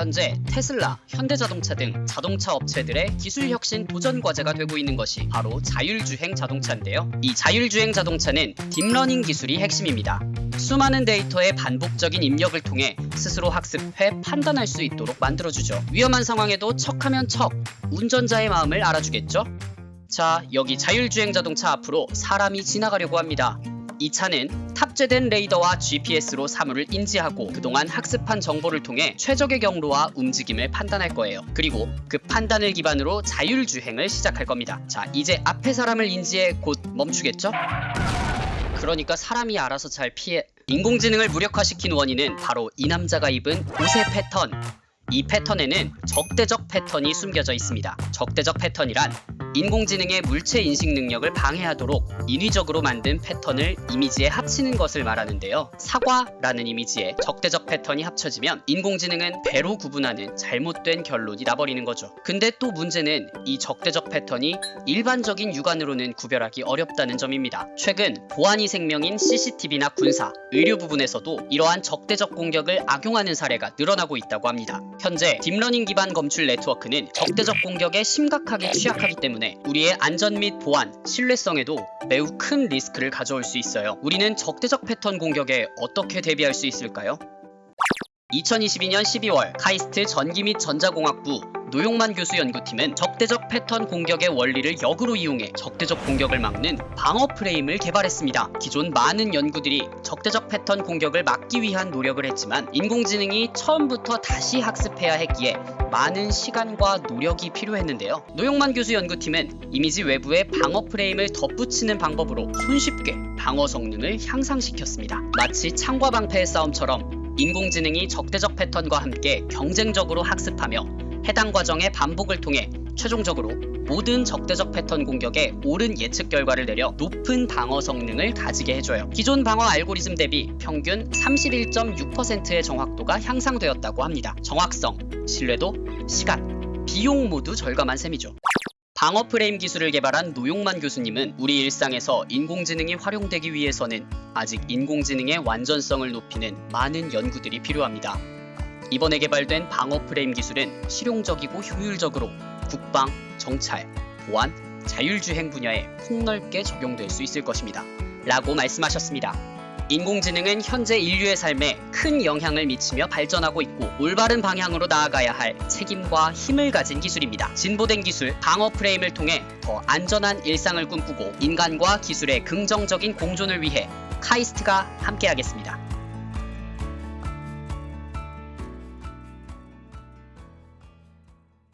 현재 테슬라, 현대자동차 등 자동차 업체들의 기술 혁신 도전 과제가 되고 있는 것이 바로 자율주행 자동차인데요. 이 자율주행 자동차는 딥러닝 기술이 핵심입니다. 수많은 데이터의 반복적인 입력을 통해 스스로 학습해 판단할 수 있도록 만들어주죠. 위험한 상황에도 척하면 척, 운전자의 마음을 알아주겠죠? 자, 여기 자율주행 자동차 앞으로 사람이 지나가려고 합니다. 이 차는 탑재된 레이더와 GPS로 사물을 인지하고 그동안 학습한 정보를 통해 최적의 경로와 움직임을 판단할 거예요. 그리고 그 판단을 기반으로 자율주행을 시작할 겁니다. 자, 이제 앞에 사람을 인지해 곧 멈추겠죠? 그러니까 사람이 알아서 잘 피해 인공지능을 무력화시킨 원인은 바로 이 남자가 입은 옷의 패턴 이 패턴에는 적대적 패턴이 숨겨져 있습니다. 적대적 패턴이란 인공지능의 물체 인식 능력을 방해하도록 인위적으로 만든 패턴을 이미지에 합치는 것을 말하는데요. 사과라는 이미지에 적대적 패턴이 합쳐지면 인공지능은 배로 구분하는 잘못된 결론이 나버리는 거죠. 근데 또 문제는 이 적대적 패턴이 일반적인 육안으로는 구별하기 어렵다는 점입니다. 최근 보안이 생명인 CCTV나 군사, 의료 부분에서도 이러한 적대적 공격을 악용하는 사례가 늘어나고 있다고 합니다. 현재 딥러닝 기반 검출 네트워크는 적대적 공격에 심각하게 취약하기 때문에 우리의 안전 및 보안, 신뢰성에도 매우 큰 리스크를 가져올 수 있어요. 우리는 적대적 패턴 공격에 어떻게 대비할 수 있을까요? 2022년 12월 카이스트 전기 및 전자공학부 노용만 교수 연구팀은 적대적 패턴 공격의 원리를 역으로 이용해 적대적 공격을 막는 방어 프레임을 개발했습니다. 기존 많은 연구들이 적대적 패턴 공격을 막기 위한 노력을 했지만 인공지능이 처음부터 다시 학습해야 했기에 많은 시간과 노력이 필요했는데요. 노용만 교수 연구팀은 이미지 외부에 방어 프레임을 덧붙이는 방법으로 손쉽게 방어 성능을 향상시켰습니다. 마치 창과 방패의 싸움처럼 인공지능이 적대적 패턴과 함께 경쟁적으로 학습하며 해당 과정의 반복을 통해 최종적으로 모든 적대적 패턴 공격에 옳은 예측 결과를 내려 높은 방어 성능을 가지게 해줘요. 기존 방어 알고리즘 대비 평균 31.6%의 정확도가 향상되었다고 합니다. 정확성, 신뢰도, 시간, 비용 모두 절감한 셈이죠. 방어 프레임 기술을 개발한 노용만 교수님은 우리 일상에서 인공지능이 활용되기 위해서는 아직 인공지능의 완전성을 높이는 많은 연구들이 필요합니다. 이번에 개발된 방어 프레임 기술은 실용적이고 효율적으로 국방, 정찰, 보안, 자율주행 분야에 폭넓게 적용될 수 있을 것입니다. 라고 말씀하셨습니다. 인공지능은 현재 인류의 삶에 큰 영향을 미치며 발전하고 있고 올바른 방향으로 나아가야 할 책임과 힘을 가진 기술입니다. 진보된 기술, 방어 프레임을 통해 더 안전한 일상을 꿈꾸고 인간과 기술의 긍정적인 공존을 위해 카이스트가 함께하겠습니다.